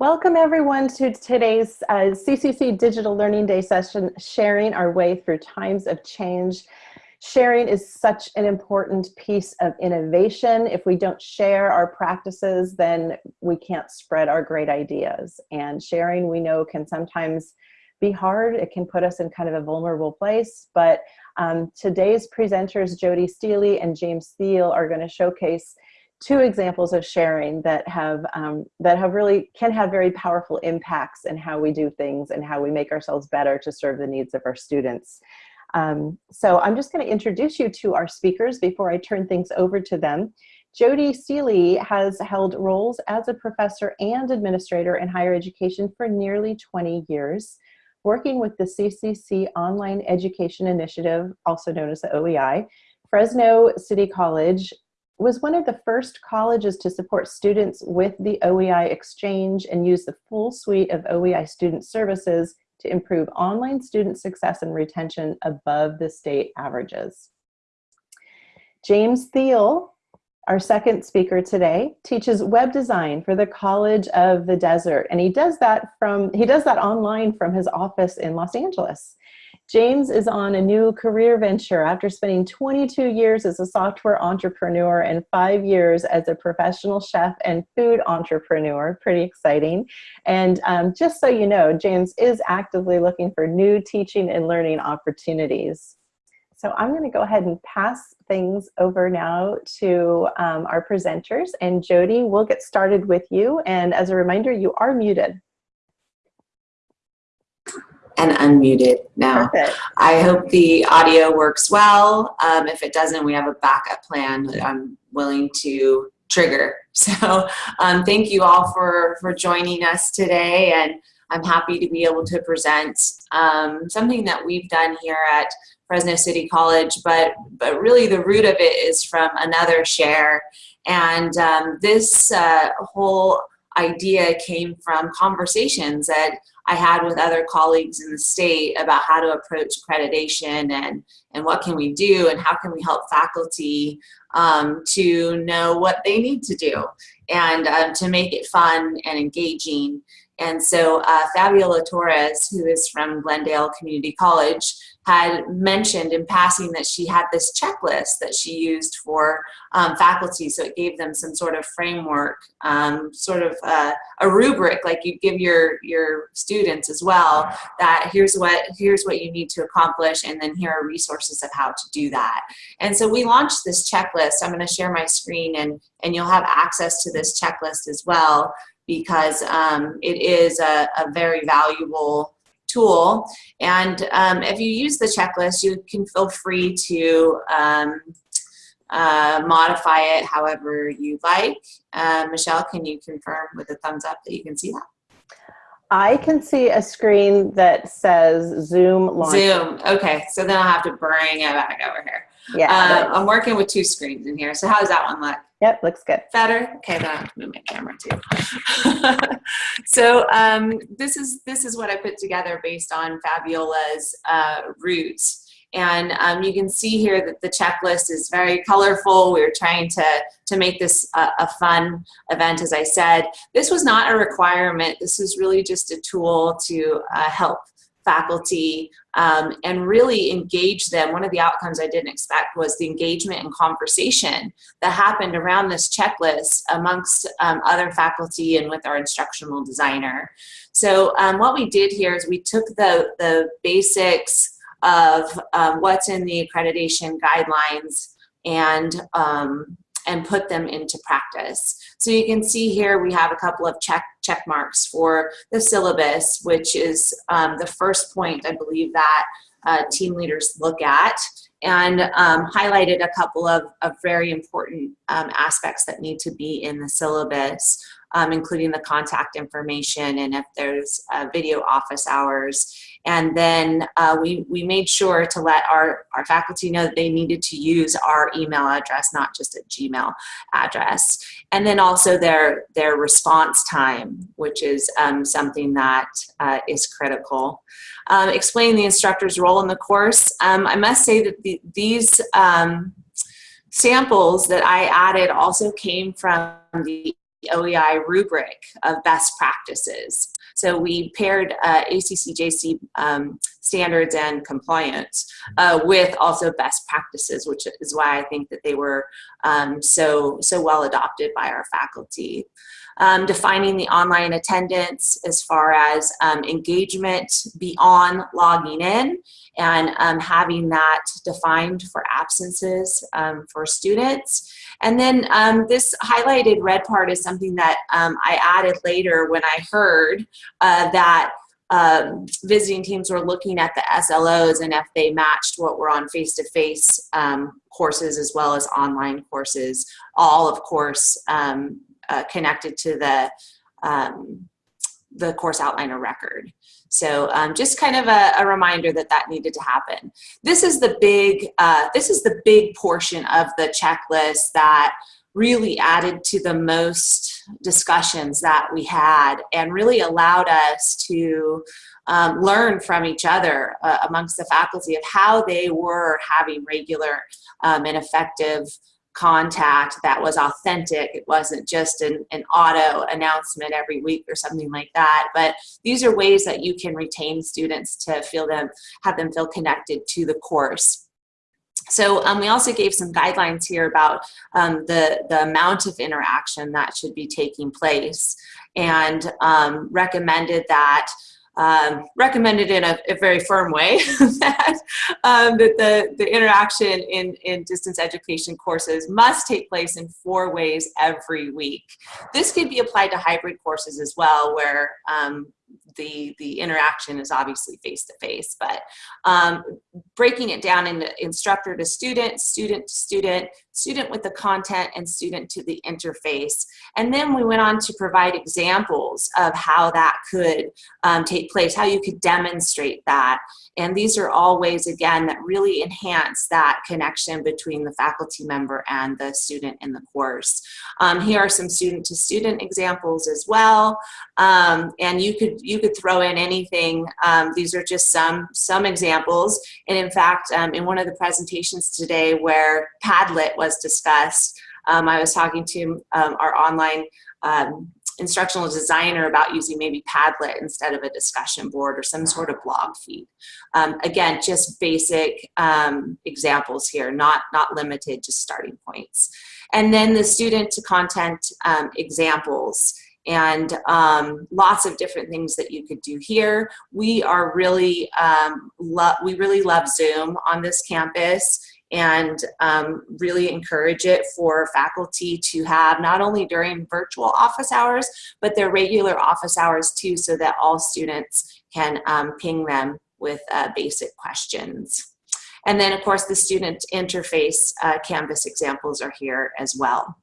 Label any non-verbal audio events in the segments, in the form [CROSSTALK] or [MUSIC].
Welcome everyone to today's uh, CCC Digital Learning Day session, sharing our way through times of change. Sharing is such an important piece of innovation. If we don't share our practices, then we can't spread our great ideas. And sharing, we know, can sometimes be hard. It can put us in kind of a vulnerable place. But um, today's presenters, Jody Steely and James Thiel, are going to showcase two examples of sharing that have um, that have really can have very powerful impacts in how we do things and how we make ourselves better to serve the needs of our students. Um, so I'm just going to introduce you to our speakers before I turn things over to them. Jody Steely has held roles as a professor and administrator in higher education for nearly 20 years, working with the CCC Online Education Initiative, also known as the OEI, Fresno City College, was one of the first colleges to support students with the OEI exchange and use the full suite of OEI student services to improve online student success and retention above the state averages. James Thiel, our second speaker today, teaches web design for the College of the Desert, and he does that from he does that online from his office in Los Angeles. James is on a new career venture after spending 22 years as a software entrepreneur and five years as a professional chef and food entrepreneur. Pretty exciting. And um, just so you know, James is actively looking for new teaching and learning opportunities. So I'm going to go ahead and pass things over now to um, our presenters. And Jody, we'll get started with you. And as a reminder, you are muted and unmuted now. Perfect. I hope the audio works well. Um, if it doesn't, we have a backup plan that I'm willing to trigger. [LAUGHS] So um, thank you all for, for joining us today and I'm happy to be able to present um, something that we've done here at Fresno City College, but, but really the root of it is from another share. And um, this uh, whole idea came from conversations that I had with other colleagues in the state about how to approach accreditation and, and what can we do and how can we help faculty um, to know what they need to do and um, to make it fun and engaging. And so uh, Fabiola Torres, who is from Glendale Community College, had mentioned in passing that she had this checklist that she used for um, faculty. So it gave them some sort of framework, um, sort of uh, a rubric like you give your, your students as well, that here's what, here's what you need to accomplish and then here are resources of how to do that. And so we launched this checklist. I'm gonna share my screen and, and you'll have access to this checklist as well because um, it is a, a very valuable tool. And um, if you use the checklist, you can feel free to um, uh, modify it however you like. Uh, Michelle, can you confirm with a thumbs up that you can see that? I can see a screen that says Zoom launch. Zoom, okay, so then I'll have to bring it back over here. Yeah. Uh, I'm working with two screens in here, so how does that one look? Yep, looks good. Better? Okay, then I have to move my camera too. [LAUGHS] so um, this is this is what I put together based on Fabiola's uh, roots. And um, you can see here that the checklist is very colorful. We are trying to, to make this a, a fun event, as I said. This was not a requirement. This was really just a tool to uh, help faculty um, and really engage them. One of the outcomes I didn't expect was the engagement and conversation that happened around this checklist amongst um, other faculty and with our instructional designer. So um, what we did here is we took the, the basics of um, what's in the accreditation guidelines and um, and put them into practice. So you can see here we have a couple of check, check marks for the syllabus, which is um, the first point I believe that uh, team leaders look at and um, highlighted a couple of, of very important um, aspects that need to be in the syllabus, um, including the contact information and if there's uh, video office hours and then uh, we, we made sure to let our, our faculty know that they needed to use our email address, not just a Gmail address. And then also their, their response time, which is um, something that uh, is critical. Um, explain the instructor's role in the course. Um, I must say that the, these um, samples that I added also came from the OEI rubric of best practices. So we paired uh, ACCJC um, standards and compliance uh, with also best practices, which is why I think that they were um, so, so well adopted by our faculty um, defining the online attendance as far as um, engagement beyond logging in and um, having that defined for absences um, for students. And then um, this highlighted red part is something that um, I added later when I heard uh, that um, visiting teams were looking at the SLOs and if they matched what were on face-to-face -face, um, courses as well as online courses, all of course um, uh, connected to the um, the course outliner record. So um, just kind of a, a, reminder that that needed to happen. This is the big uh, this is the big portion of the checklist that really added to the most discussions that we had and really allowed us to um, learn from each other uh, amongst the faculty of how they were having regular um, and effective contact that was authentic. It wasn't just an, an auto announcement every week or something like that. But these are ways that you can retain students to feel them, have them feel connected to the course. So um, we also gave some guidelines here about um, the, the amount of interaction that should be taking place and um, recommended that um, recommended in a, a, very firm way [LAUGHS] that, um, that the, the interaction in, in distance education courses must take place in four ways every week. This could be applied to hybrid courses as well where um, the, the interaction is obviously face-to-face, -face, but um, breaking it down into instructor to student, student to student, student with the content, and student to the interface. And then we went on to provide examples of how that could um, take place, how you could demonstrate that. And these are all ways, again, that really enhance that connection between the faculty member and the student in the course. Um, here are some student-to-student -student examples as well. Um, and you could, you could throw in anything. Um, these are just some, some examples. And in fact, um, in one of the presentations today where Padlet was discussed, um, I was talking to um, our online um, instructional designer about using maybe Padlet instead of a discussion board or some sort of blog feed. Um, again, just basic examples here, not, not limited, just starting points. And then the student to content examples and um, lots of different things that you could do here. We are really, um, we really love Zoom on this campus and um, really encourage it for faculty to have not only during virtual office hours, but their regular office hours too, so that all students can um, ping them with uh, basic questions. And then of course the student interface uh, Canvas examples are here as well.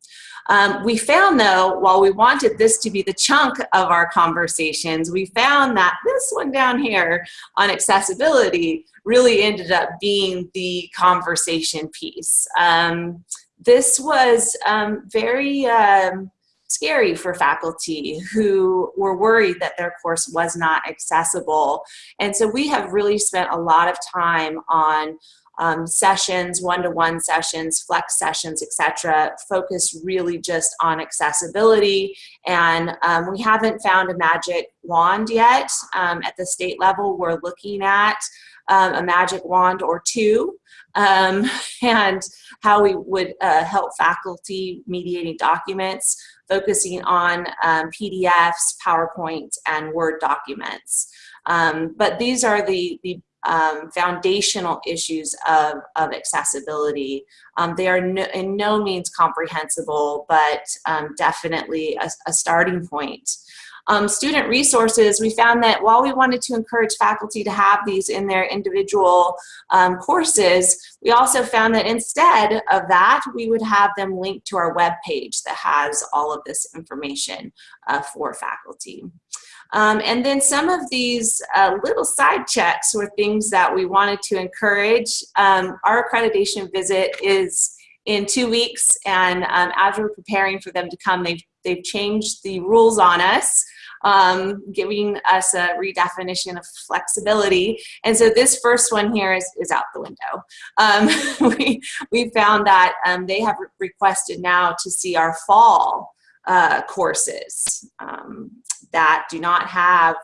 Um, we found though, while we wanted this to be the chunk of our conversations, we found that this one down here on accessibility really ended up being the conversation piece. Um, this was um, very um, scary for faculty who were worried that their course was not accessible. And so we have really spent a lot of time on um, sessions, one-to-one -one sessions, flex sessions, etc., focus really just on accessibility. And um, we haven't found a magic wand yet. Um, at the state level, we're looking at um, a magic wand or two um, [LAUGHS] and how we would uh, help faculty mediating documents, focusing on um, PDFs, PowerPoint, and Word documents. but these are the, the um, foundational issues of, of accessibility. Um, they are no, in no means comprehensible, but um, definitely a, a, starting point. Um, student resources, we found that while we wanted to encourage faculty to have these in their individual um, courses, we also found that instead of that, we would have them linked to our web page that has all of this information uh, for faculty. Um, and then some of these uh, little side checks were things that we wanted to encourage. Um, our accreditation visit is in two weeks and um, as we're preparing for them to come, they've, they've changed the rules on us. Um, giving us a redefinition of flexibility. And so this first one here is, is out the window. Um, [LAUGHS] we, we found that um, they have requested now to see our fall uh, courses um, that do not have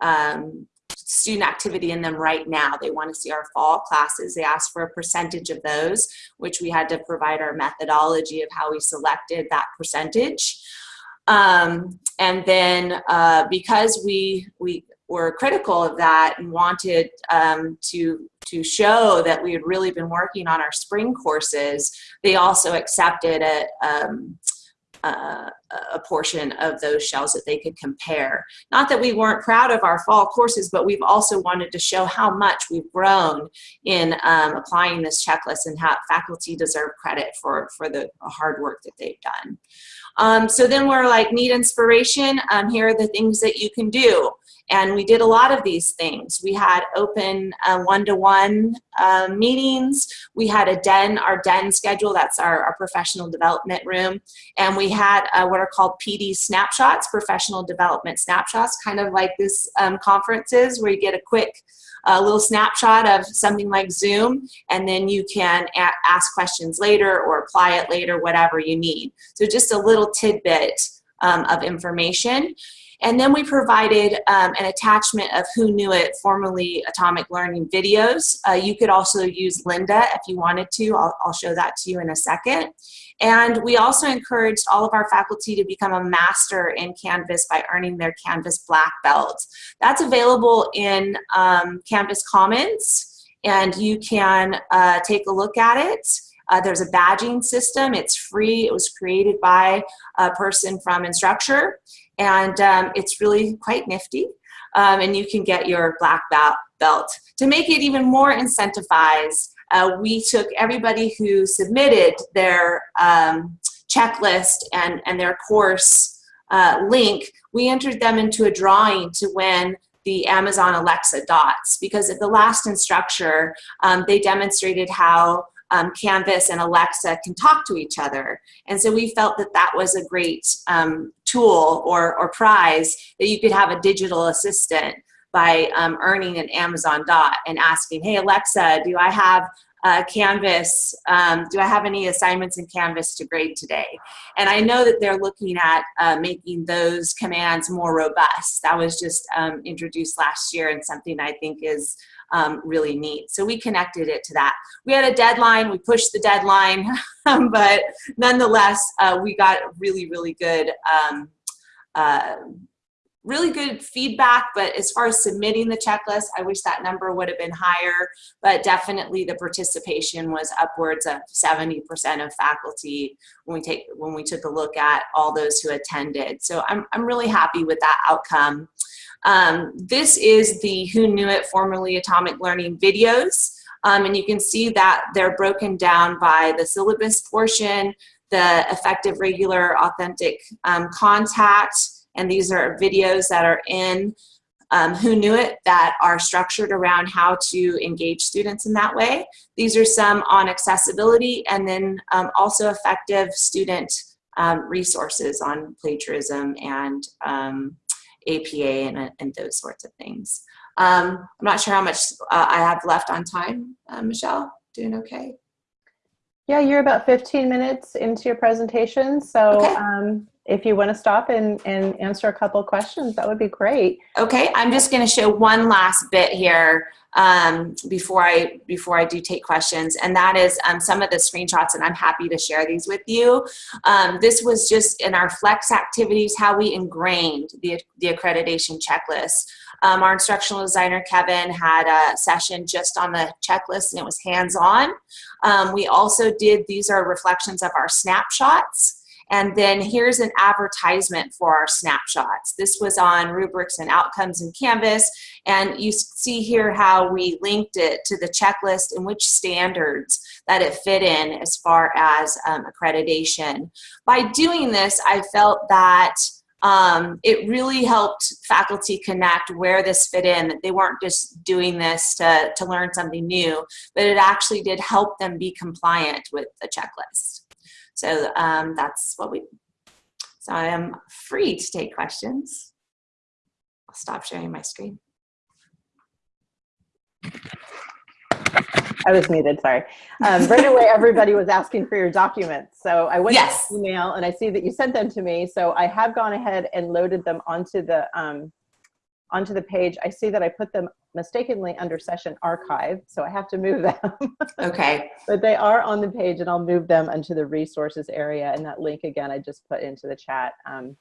um, student activity in them right now. They want to see our fall classes. They asked for a percentage of those, which we had to provide our methodology of how we selected that percentage. Um, and then uh, because we, we were critical of that and wanted um, to, to show that we had really been working on our spring courses, they also accepted a, um, uh, a portion of those shells that they could compare. Not that we weren't proud of our fall courses, but we've also wanted to show how much we've grown in um, applying this checklist and how faculty deserve credit for, for the hard work that they've done. Um, so then we're like, need inspiration? Um, here are the things that you can do. And we did a lot of these things. We had open uh, one-to-one uh, meetings. We had a den, our den schedule, that's our, our professional development room. And we had uh, what are called PD snapshots, professional development snapshots, kind of like this um, conferences where you get a quick a little snapshot of something like Zoom, and then you can ask questions later or apply it later, whatever you need. So just a little tidbit um, of information. And then we provided um, an attachment of Hoonuit, formerly Atomic Learning videos. Uh, you could also use Lynda if you wanted to. I'll, I'll show that to you in a second. And we also encouraged all of our faculty to become a master in Canvas by earning their Canvas Black Belt. That's available in um, Canvas Commons, and you can uh, take a look at it. Uh, there's a badging system. It's free. It was created by a person from Instructure, and um, it's really quite nifty. Um, and you can get your black belt. To make it even more incentivized, uh, we took everybody who submitted their um, checklist and, and their course uh, link, we entered them into a drawing to win the Amazon Alexa dots because at the last instructor, um, they demonstrated how um, Canvas and Alexa can talk to each other. And so we felt that that was a great um, tool or, or prize that you could have a digital assistant by um, earning an Amazon dot and asking, hey Alexa, do I have uh, Canvas, um, do I have any assignments in Canvas to grade today? And I know that they're looking at uh, making those commands more robust. That was just um, introduced last year and something I think is um, really neat. So we connected it to that. We had a deadline, we pushed the deadline, [LAUGHS] but nonetheless, uh, we got really, really good um, uh, really good feedback, but as far as submitting the checklist, I wish that number would have been higher, but definitely the participation was upwards of 70% of faculty when we take when we took a look at all those who attended. So I'm, I'm really happy with that outcome. Um, this is the Hoonuit, formerly Atomic Learning videos. Um, and you can see that they're broken down by the syllabus portion, the effective, regular, authentic um, contact, and these are videos that are in um, Hoonuit that are structured around how to engage students in that way. These are some on accessibility and then um, also effective student um, resources on plagiarism and um, APA and, and, those sorts of things. Um, I'm not sure how much uh, I have left on time. Uh, Michelle, doing okay? Yeah, you're about 15 minutes into your presentation. So okay. um, if you want to stop and, and answer a couple questions, that would be great. Okay, I'm just going to show one last bit here um, before I before I do take questions, and that is um, some of the screenshots, and I'm happy to share these with you. Um, this was just in our flex activities, how we ingrained the, the accreditation checklist. Um, our instructional designer, Kevin, had a session just on the checklist, and it was hands-on. Um, we also did, these are reflections of our snapshots. And then here's an advertisement for our snapshots. This was on rubrics and outcomes in Canvas. And you see here how we linked it to the checklist and which standards that it fit in as far as um, accreditation. By doing this, I felt that um, it really helped faculty connect where this fit in, that they weren't just doing this to, to learn something new, but it actually did help them be compliant with the checklist. So um, that's what we, so I am free to take questions. I'll stop sharing my screen. I was muted, sorry. Um, right away, everybody was asking for your documents. So I went Yes. to email and I see that you sent them to me. So I have gone ahead and loaded them onto the, um, onto the page. I see that I put them mistakenly under session archive. So I have to move [LAUGHS] them, Okay. but they are on the page and I'll move them into the resources area. And that link again, I just put into the chat. Um,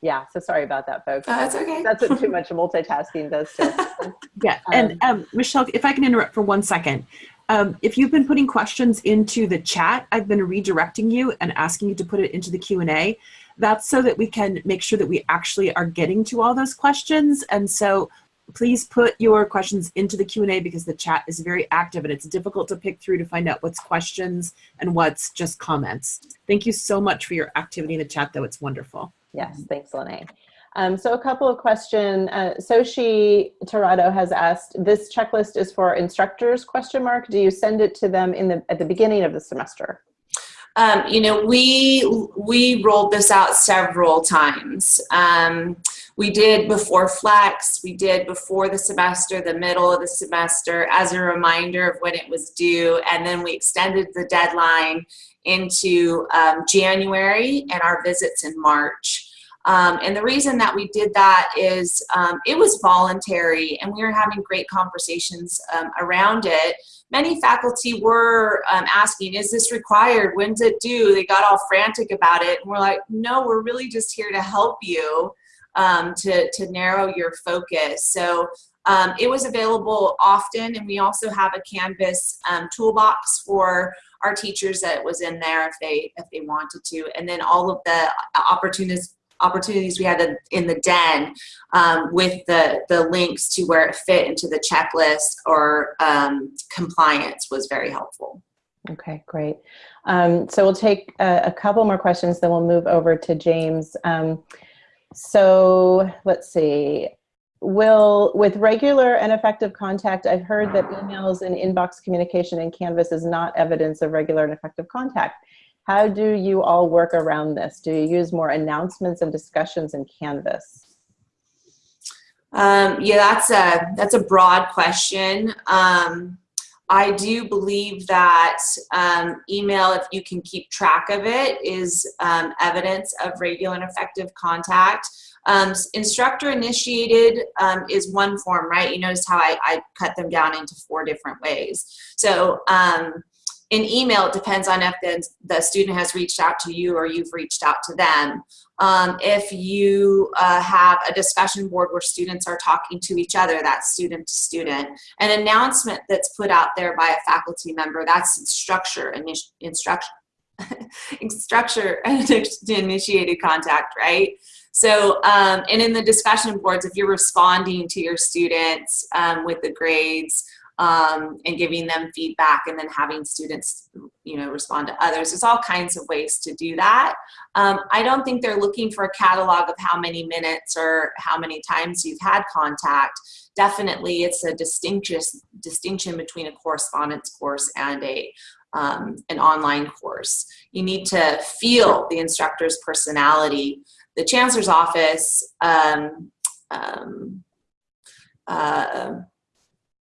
yeah, so sorry about that, folks. Uh, that's okay. That's what too much multitasking does to us. [LAUGHS] Yeah, and um, Michelle, if I can interrupt for one second. Um, if you've been putting questions into the chat, I've been redirecting you and asking you to put it into the Q&A. That's so that we can make sure that we actually are getting to all those questions. And so please put your questions into the Q&A because the chat is very active and it's difficult to pick through to find out what's questions and what's just comments. Thank you so much for your activity in the chat, though. It's wonderful. Yes, thanks, Lene. Um, so a couple of questions. Uh, Soshi Torado has asked, this checklist is for instructors, question mark. Do you send it to them in the, at the beginning of the semester? Um, you know, we we rolled this out several times. Um, we did before Flex, we did before the semester, the middle of the semester, as a reminder of when it was due, and then we extended the deadline into um, January and our visits in March. Um, and the reason that we did that is um, it was voluntary and we were having great conversations um, around it. Many faculty were um, asking, is this required? When's it due? They got all frantic about it. And we're like, no, we're really just here to help you um, to, to narrow your focus. So um, it was available often and we also have a Canvas toolbox for our teachers that was in there if they if they wanted to and then all of the opportunities opportunities we had in, the den um, with the the links to where it fit into the checklist or um, compliance was very helpful Okay, great. Um, so we'll take a, a, couple more questions, then we'll move over to James. Um, so let's see. Will, with regular and effective contact, I've heard that emails and inbox communication in Canvas is not evidence of regular and effective contact. How do you all work around this? Do you use more announcements and discussions in Canvas? Um, yeah, that's a, that's a broad question. Um, I do believe that um, email, if you can keep track of it, is um, evidence of regular and effective contact. Um, instructor initiated um, is one form, right? You notice how I, I, cut them down into four different ways. So um, in email, it depends on if the, the student has reached out to you or you've reached out to them. Um, if you uh, have a discussion board where students are talking to each other, that's student to student. An announcement that's put out there by a faculty member, that's structure, instruction, [LAUGHS] structure [LAUGHS] initiated contact, right? So, um, and in the discussion boards, if you're responding to your students um, with the grades um, and giving them feedback and then having students, you know, respond to others, there's all kinds of ways to do that. Um, I don't think they're looking for a catalog of how many minutes or how many times you've had contact. Definitely, it's a distinction distinction between a correspondence course and a um, an online course. You need to feel the instructor's personality the chancellor's office um, um, uh,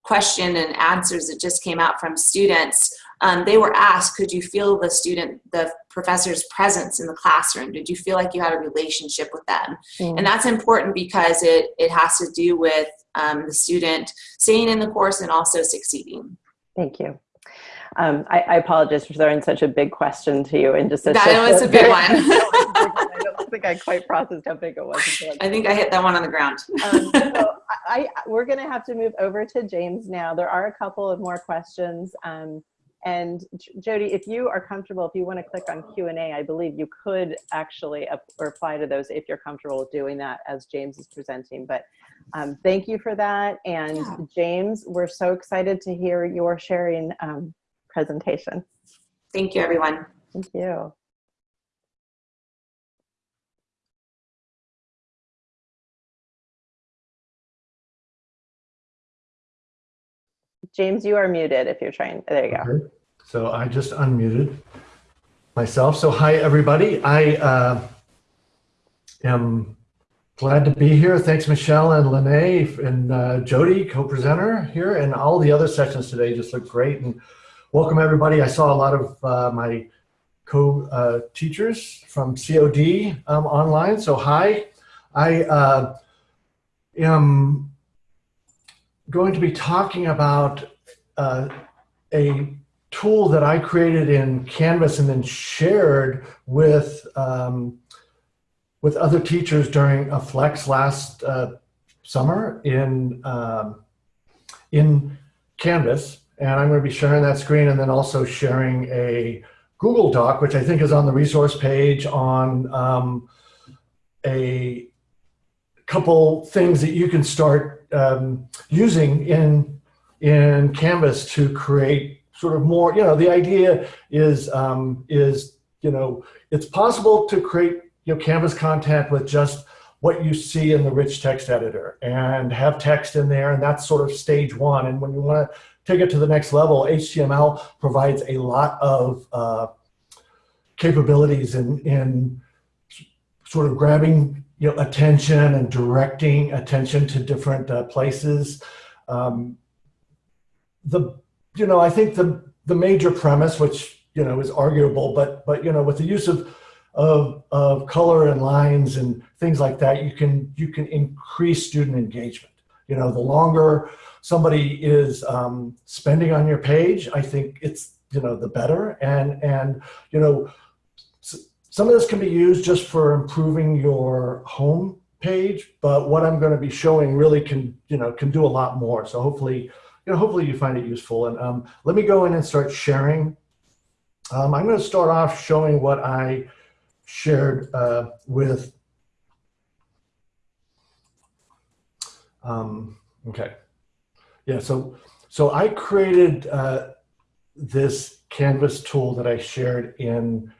question and answers that just came out from students, um, they were asked, could you feel the student, the professor's presence in the classroom? Did you feel like you had a relationship with them? Mm. And that's important because it, it has to do with um, the student staying in the course and also succeeding. Thank you. Um, I, I, apologize for throwing such a big question to you and just that was a big one. [LAUGHS] think I quite processed how big it was. I think I hit that one on the ground. um, so [LAUGHS] I, I, we're going to have to move over to James now. There are a couple of more questions. Um, and Jody, if you are comfortable, if you want to click on Q&A, I believe you could actually reply to those if you're comfortable with doing that as James is presenting. But um, thank you for that. And yeah. James, we're so excited to hear your sharing um, presentation. Thank you, everyone. Thank you. James, you are muted if you're trying. There you go. Okay. So I just unmuted myself. So hi, everybody. I uh, am glad to be here. Thanks, Michelle and Lene and uh, Jody, co-presenter here, and all the other sessions today just look great. And welcome everybody. I saw a lot of uh, my co-teachers from COD um, online, so hi. I uh, am going to be talking about uh, a tool that I created in Canvas and then shared with um, with other teachers during a flex last uh, summer in um, in Canvas. And I'm going to be sharing that screen and then also sharing a Google Doc, which I think is on the resource page on um, a couple things that you can start um, using in in Canvas to create sort of more. You know, the idea is um, is you know it's possible to create you know Canvas content with just what you see in the rich text editor and have text in there and that's sort of stage one and when you want to take it to the next level HTML provides a lot of uh, capabilities in, in sort of grabbing you know, attention and directing attention to different uh, places. Um, the, you know, I think the, the major premise, which, you know, is arguable, but, but, you know, with the use of, of, of color and lines and things like that, you can, you can increase student engagement. You know, the longer somebody is um, spending on your page, I think it's, you know, the better. And, and, you know, some of this can be used just for improving your home page, but what I'm going to be showing really can, you know, can do a lot more. So hopefully, you know, hopefully you find it useful. And um, let me go in and start sharing. Um, I'm going to start off showing what I shared uh, with. Um, okay. Yeah. So, so I created uh, this Canvas tool that I shared in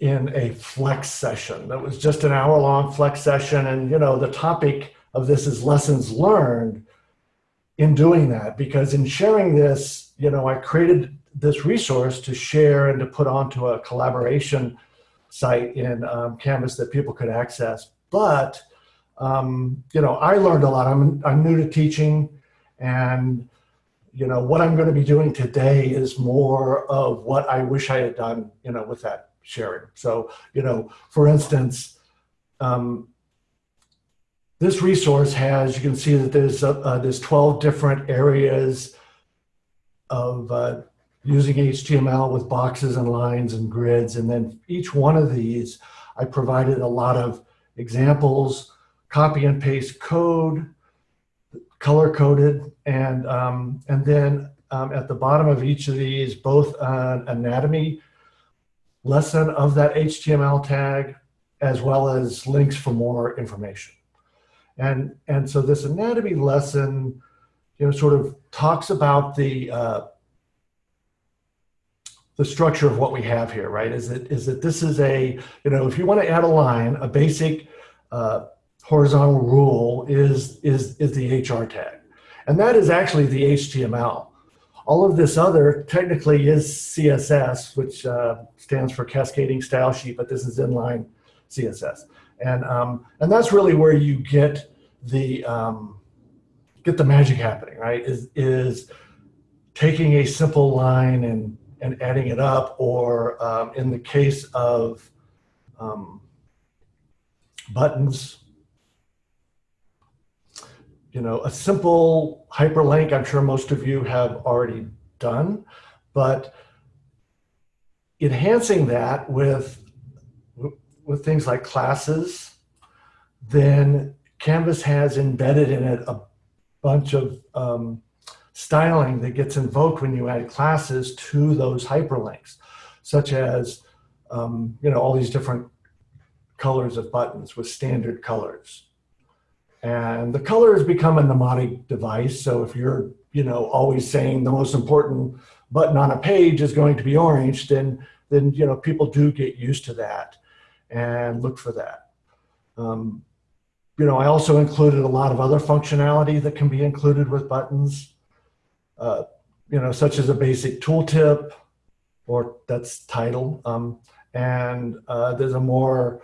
in a flex session. That was just an hour long flex session and you know the topic of this is lessons learned in doing that because in sharing this you know i created this resource to share and to put onto a collaboration site in um, canvas that people could access. But um, you know i learned a lot. I'm, I'm new to teaching and you know what i'm going to be doing today is more of what i wish i had done you know with that sharing. So, you know, for instance, um, this resource has, you can see that there's, uh, uh, there's 12 different areas of uh, using HTML with boxes and lines and grids. And then each one of these, I provided a lot of examples, copy and paste code, color coded, and, um, and then um, at the bottom of each of these, both an anatomy lesson of that HTML tag, as well as links for more information. And, and so this anatomy lesson, you know, sort of talks about the, uh, the structure of what we have here, right? Is that, is that this is a, you know, if you want to add a line, a basic uh, horizontal rule is, is, is the HR tag. And that is actually the HTML. All of this other technically is CSS, which uh, stands for Cascading Style Sheet, but this is inline CSS. And, um, and that's really where you get the, um, get the magic happening, right? Is, is taking a simple line and, and adding it up, or um, in the case of um, buttons, you know, a simple hyperlink, I'm sure most of you have already done, but enhancing that with, with things like classes, then Canvas has embedded in it a bunch of um, styling that gets invoked when you add classes to those hyperlinks, such as, um, you know, all these different colors of buttons with standard colors. And the color has become a mnemonic device. So if you're, you know, always saying the most important button on a page is going to be orange, then, then you know, people do get used to that and look for that. Um, you know, I also included a lot of other functionality that can be included with buttons, uh, you know, such as a basic tooltip, or that's title. Um, and uh, there's a more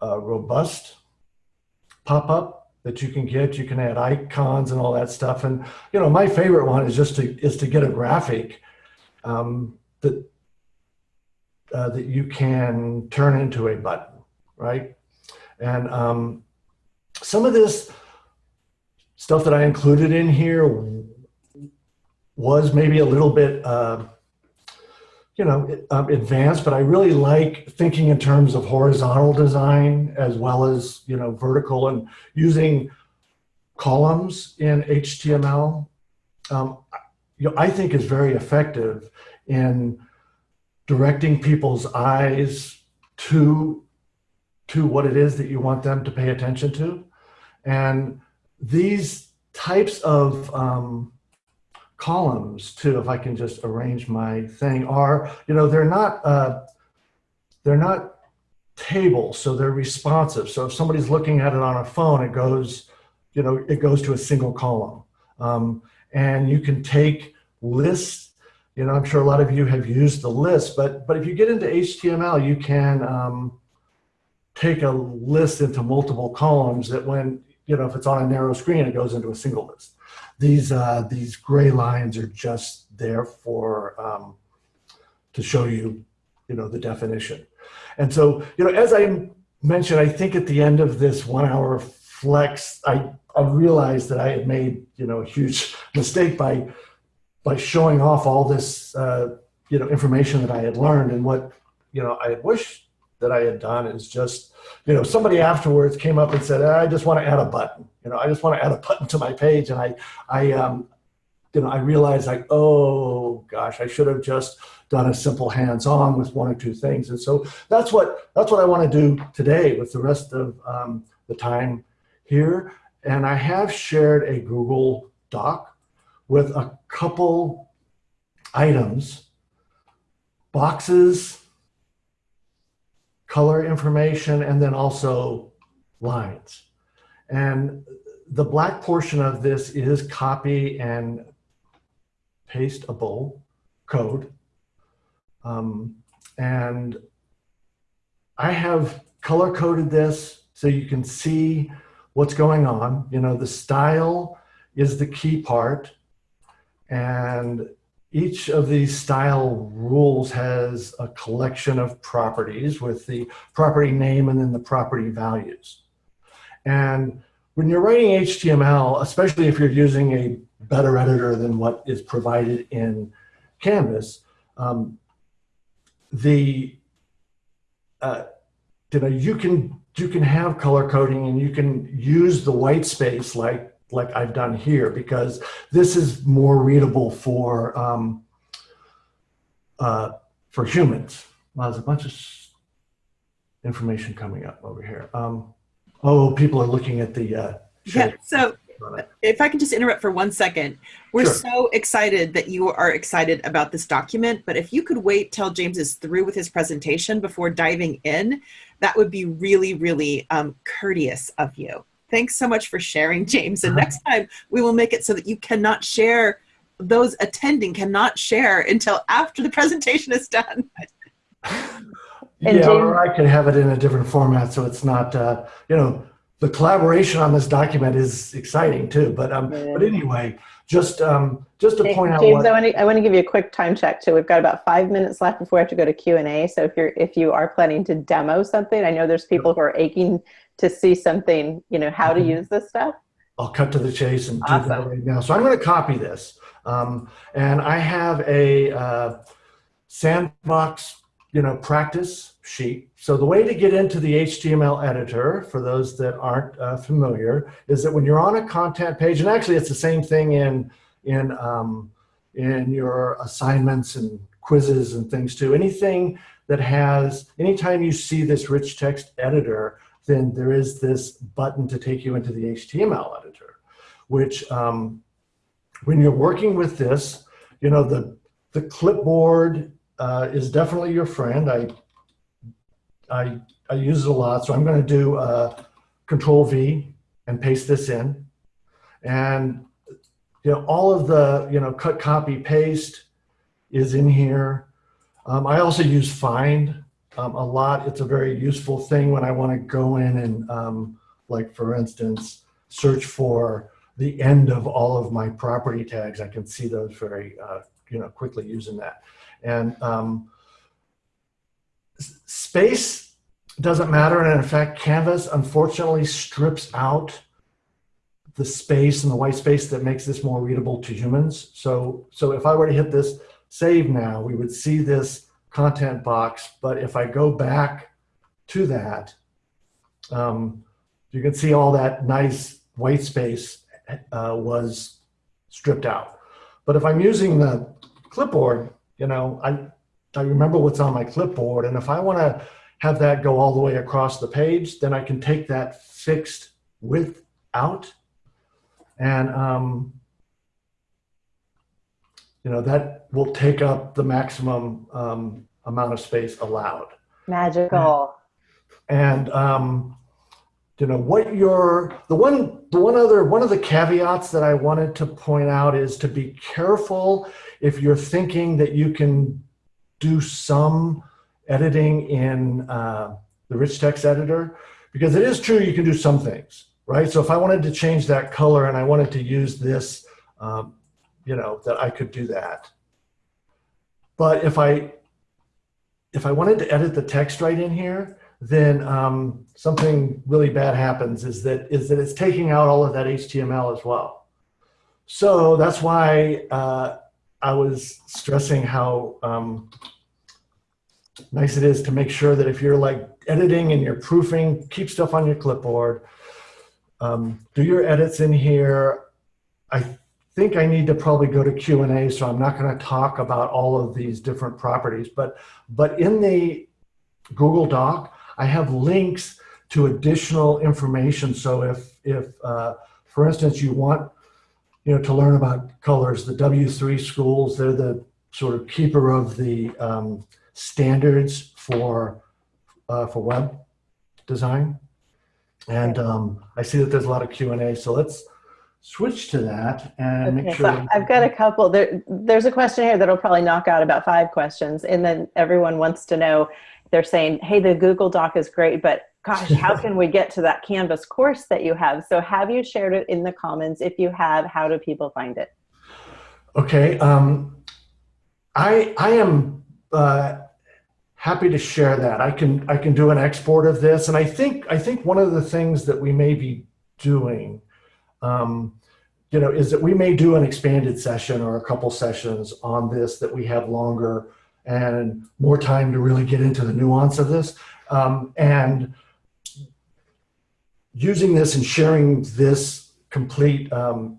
uh, robust pop-up that you can get. You can add icons and all that stuff. And you know, my favorite one is just to is to get a graphic um, that uh, that you can turn into a button, right? And um, some of this stuff that I included in here was maybe a little bit, uh, you know, um, advanced, but I really like thinking in terms of horizontal design as well as, you know, vertical and using columns in HTML. Um, you know, I think is very effective in directing people's eyes to to what it is that you want them to pay attention to. And these types of um, columns too, if I can just arrange my thing, are, you know, they're not, uh, they're not tables, so they're responsive. So if somebody's looking at it on a phone, it goes, you know, it goes to a single column. Um, and you can take lists, you know, I'm sure a lot of you have used the list, but, but if you get into HTML, you can um, take a list into multiple columns that when, you know, if it's on a narrow screen, it goes into a single list. These, uh, these gray lines are just there for, um, to show you, you know, the definition. And so, you know, as I mentioned, I think at the end of this one hour flex, I, I realized that I had made, you know, a huge [LAUGHS] mistake by, by showing off all this, uh, you know, information that I had learned and what, you know, I wish that I had done is just, you know, somebody afterwards came up and said, I just want to add a button. You know, I just want to add a button to my page. And I, I, um, you know, I realized like, oh gosh, I should have just done a simple hands-on with one or two things. And so that's what that's what I want to do today with the rest of um, the time here. And I have shared a Google Doc with a couple items, boxes, color information, and then also lines. And the black portion of this is copy and pasteable code. Um, and I have color coded this so you can see what's going on. You know, the style is the key part. And each of these style rules has a collection of properties with the property name and then the property values. And when you're writing HTML, especially if you're using a better editor than what is provided in Canvas, um, the uh, you know you can you can have color coding and you can use the white space like like I've done here because this is more readable for um, uh, for humans. Well, there's a bunch of information coming up over here. Um, oh, people are looking at the. Uh, yeah. So, if I can just interrupt for one second, we're sure. so excited that you are excited about this document. But if you could wait till James is through with his presentation before diving in, that would be really, really um, courteous of you. Thanks so much for sharing, James. And next time we will make it so that you cannot share, those attending cannot share until after the presentation is done. [LAUGHS] yeah, or I could have it in a different format so it's not, uh, you know, the collaboration on this document is exciting too. But um, yeah. but anyway, just um, just to hey, point James, out, James, I want to I want to give you a quick time check too. We've got about five minutes left before we have to go to Q and A. So if you're if you are planning to demo something, I know there's people who are aching to see something, you know, how to mm-hmm. use this stuff? I'll cut to the chase and awesome. do that right now. So I'm going to copy this. Um, and I have a uh, sandbox, you know, practice sheet. So the way to get into the HTML editor, for those that aren't uh, familiar, is that when you're on a content page, and actually it's the same thing in, in, um, in your assignments and quizzes and things too. Anything that has, anytime you see this rich text editor, then there is this button to take you into the HTML editor, which um, when you're working with this, you know, the, the clipboard uh, is definitely your friend. I, I, I use it a lot, so I'm going to do uh, Control V and paste this in. And you know, all of the, you know, cut, copy, paste is in here. Um, I also use find um, a lot. It's a very useful thing when I want to go in and, um, like for instance, search for the end of all of my property tags, I can see those very, uh, you know, quickly using that. And um, space doesn't matter. And in fact, Canvas unfortunately strips out the space and the white space that makes this more readable to humans. So, so if I were to hit this save now, we would see this content box. But if I go back to that, um, you can see all that nice white space uh, was stripped out. But if I'm using the clipboard, you know, I, I remember what's on my clipboard. And if I want to have that go all the way across the page, then I can take that fixed width out. And, um, you know, that will take up the maximum um, amount of space allowed. Magical. And um, you know what your the one the one other one of the caveats that I wanted to point out is to be careful if you're thinking that you can do some editing in uh, the rich text editor because it is true you can do some things right so if I wanted to change that color and I wanted to use this um, you know that I could do that but if I if I wanted to edit the text right in here then um, something really bad happens is that is that it's taking out all of that HTML as well. So that's why uh, I was stressing how um, nice it is to make sure that if you're like editing and you're proofing, keep stuff on your clipboard, um, do your edits in here. I think I need to probably go to Q&A, so I'm not going to talk about all of these different properties, but but in the Google Doc, I have links to additional information. So if, if uh, for instance, you want you know, to learn about colors, the W3 schools, they're the sort of keeper of the um, standards for, uh, for web design. And um, I see that there's a lot of Q&A, so let's switch to that and make sure. so I've got a couple. There, there's a question here that'll probably knock out about five questions, and then everyone wants to know. They're saying, "Hey, the Google Doc is great, but gosh, how can we get to that Canvas course that you have?" So, have you shared it in the comments? If you have, how do people find it? Okay, um, I I am uh, happy to share that. I can I can do an export of this, and I think I think one of the things that we may be doing, um, you know, is that we may do an expanded session or a couple sessions on this that we have longer and more time to really get into the nuance of this, um, and using this and sharing this complete um,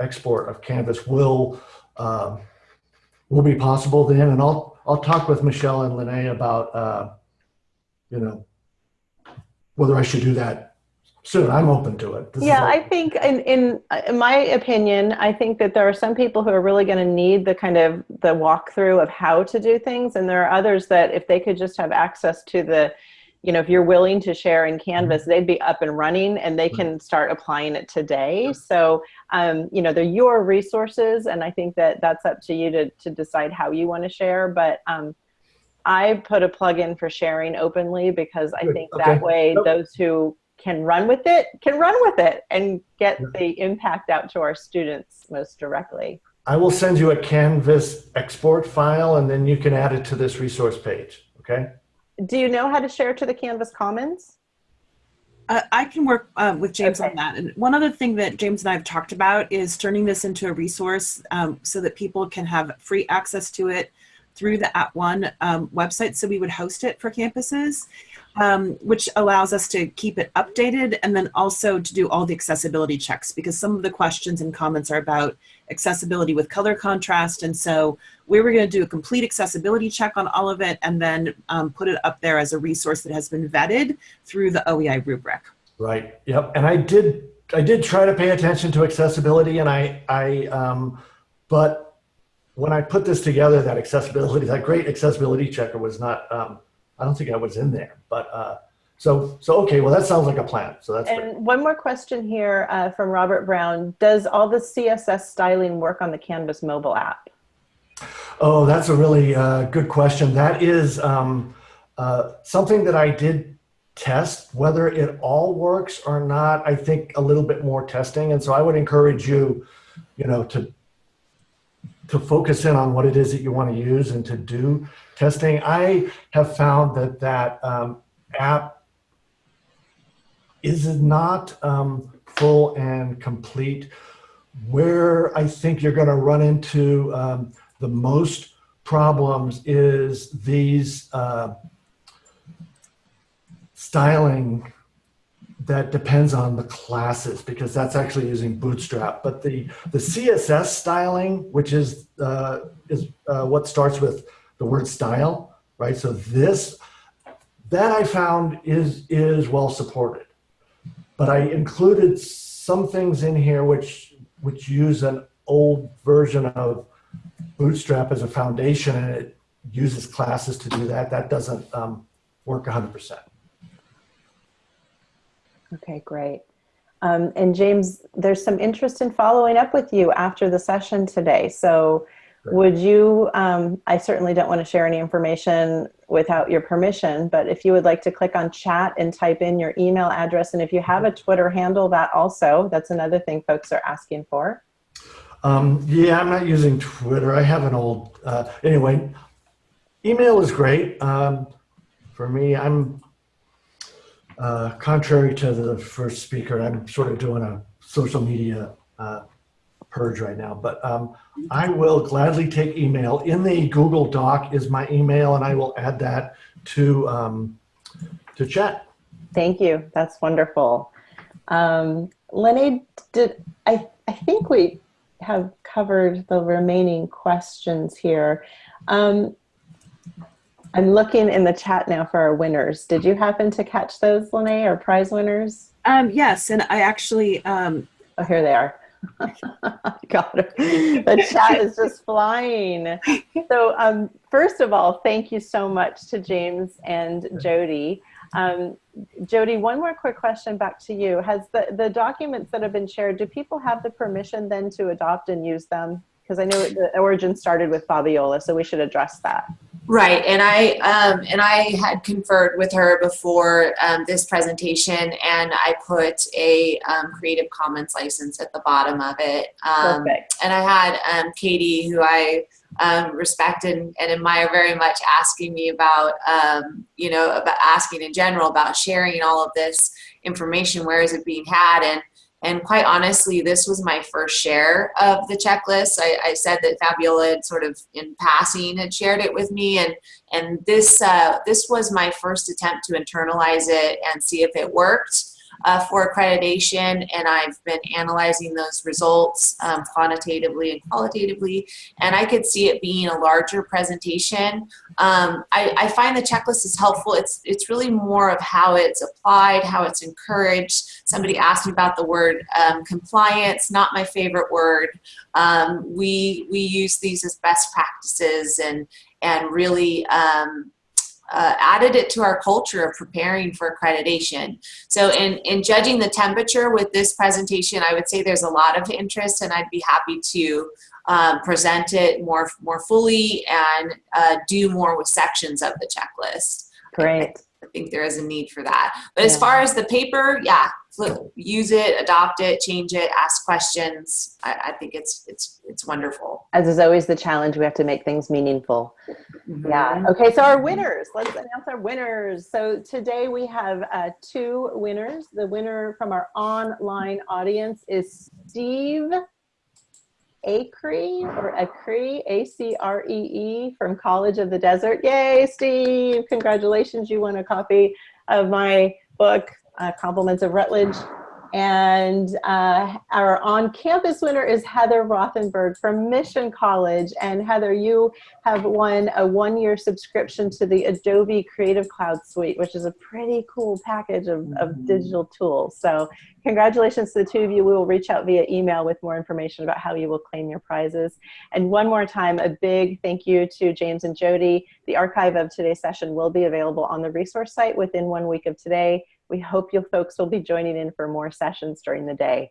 export of Canvas will uh, will be possible then, and I'll I'll talk with Michelle and Lene about uh, you know whether I should do that soon. I'm open to it. This Yeah, I think in, in in my opinion, I think that there are some people who are really going to need the kind of the walkthrough of how to do things, and there are others that if they could just have access to the, you know, if you're willing to share in Canvas, they'd be up and running and they can start applying it today. So, um, you know, they're your resources, and I think that that's up to you to to decide how you want to share. But um, I put a plug in for sharing openly because I Good. think Okay. that way Nope. those who can run with it can run with it and get Yeah. the impact out to our students most directly. I will send you a Canvas export file, and then you can add it to this resource page. Okay. Do you know how to share to the Canvas Commons? Uh, I can work um, with James Okay. on that. And one other thing that James and I have talked about is turning this into a resource um, so that people can have free access to it through the @ONE um, website. So we would host it for campuses, um, which allows us to keep it updated and then also to do all the accessibility checks because some of the questions and comments are about accessibility with color contrast. And so we were going to do a complete accessibility check on all of it and then um, put it up there as a resource that has been vetted through the OEI rubric. Right. Yep. And I did I did try to pay attention to accessibility, and I I um, but when I put this together, that accessibility, that great accessibility checker was not. Um, I don't think I was in there, but uh, so so okay. Well, that sounds like a plan. So that's great. And one more question here uh, from Robert Brown. Does all the CSS styling work on the Canvas mobile app? Oh, that's a really uh, good question. That is um, uh, something that I did test whether it all works or not. I think a little bit more testing. And so I would encourage you, you know, to to focus in on what it is that you want to use and to do testing. I have found that that um, app is not um, full and complete. Where I think you're going to run into um, the most problems is these uh, styling that depends on the classes because that's actually using Bootstrap. But the the CSS styling, which is uh, is uh, what starts with the word style, right? So this that I found is is well supported. But I included some things in here which which use an old version of Bootstrap as a foundation, and it uses classes to do that. That doesn't um, work 100%. Okay, great. Um, and James, there's some interest in following up with you after the session today. So Great. would you, um, I certainly don't want to share any information without your permission, but if you would like to click on chat and type in your email address, and if you have a Twitter handle, that also, that's another thing folks are asking for. Um, yeah, I'm not using Twitter. I have an old, uh, anyway, email is great. Um, for me, I'm uh, contrary to the first speaker, I'm sort of doing a social media uh, purge right now, but um, I will gladly take email. In the Google Doc is my email, and I will add that to um, to chat. Thank you. That's wonderful. Um, Lenny, did I? I think we have covered the remaining questions here. Um, I'm looking in the chat now for our winners. Did you happen to catch those, Lene, or prize winners? Um, yes, and I actually, um, Oh, here they are. [LAUGHS] Got it. The chat is just flying. So, um, first of all, thank you so much to James and Jody. Um, Jody, one more quick question back to you. Has the, the documents that have been shared, do people have the permission then to adopt and use them? Because I know the origin started with Fabiola, so we should address that. Right, and I um, and I had conferred with her before um, this presentation, and I put a um, Creative Commons license at the bottom of it. Um, Perfect. and I had um, Katie, who I um, respect and, and admire very much, asking me about, um, you know, about asking in general about sharing all of this information. Where is it being had? And and quite honestly, this was my first share of the checklist. I, I said that Fabiola had sort of in passing had shared it with me, and and this uh, this was my first attempt to internalize it and see if it worked uh, for accreditation. And I've been analyzing those results um, quantitatively and qualitatively, and I could see it being a larger presentation. Um, I, I find the checklist is helpful. It's it's really more of how it's applied, how it's encouraged. Somebody asked me about the word um, compliance, not my favorite word. Um, we we use these as best practices and and really um, uh, added it to our culture of preparing for accreditation. So in, in judging the temperature with this presentation, I would say there's a lot of interest and I'd be happy to um, present it more, more fully and uh, do more with sections of the checklist. Great. I think there is a need for that. But as far as the paper, yeah, flip, use it, adopt it, change it, ask questions. I, I think it's it's it's wonderful. As is always the challenge, we have to make things meaningful. Yeah. Okay, so our winners. Let's announce our winners. So today we have uh, two winners. The winner from our online audience is Steve Acree or Acree, A-C-R-E-E from College of the Desert. Yay, Steve! Congratulations, you won a copy of my book, uh, Compliments of Routledge. And uh, our on-campus winner is Heather Rothenberg from Mission College. And Heather, you have won a one-year subscription to the Adobe Creative Cloud Suite, which is a pretty cool package of, of digital tools. So congratulations to the two of you. We will reach out via email with more information about how you will claim your prizes. And one more time, a big thank you to James and Jody. The archive of today's session will be available on the resource site within one week of today. We hope you folks will be joining in for more sessions during the day.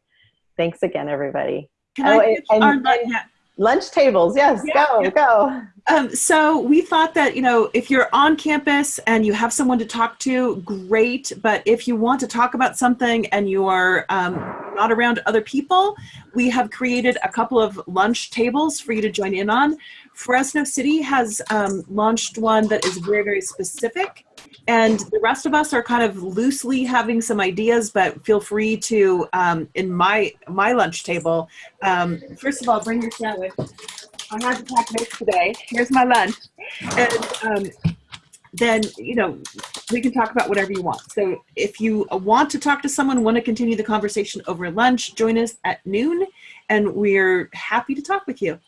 Thanks again, everybody. can Oh, I, and- our- and- yeah. Lunch tables, yes, Yeah, go, yeah. go. Um, so we thought that, you know, if you're on campus and you have someone to talk to, great. But if you want to talk about something and you are um, not around other people, we have created a couple of lunch tables for you to join in on. Fresno City has um, launched one that is very, very specific. And the rest of us are kind of loosely having some ideas, but feel free to, um, in my, my lunch table, um, first of all, bring your sandwich. I had to pack this today. Here's my lunch. And um, then, you know, we can talk about whatever you want. So if you want to talk to someone, want to continue the conversation over lunch, join us at noon and we're happy to talk with you.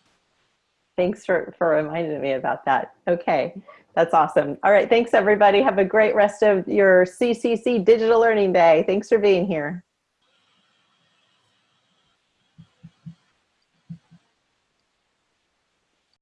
Thanks for, for reminding me about that. Okay, that's awesome. All right, thanks everybody. Have a great rest of your CCC Digital Learning Day. Thanks for being here.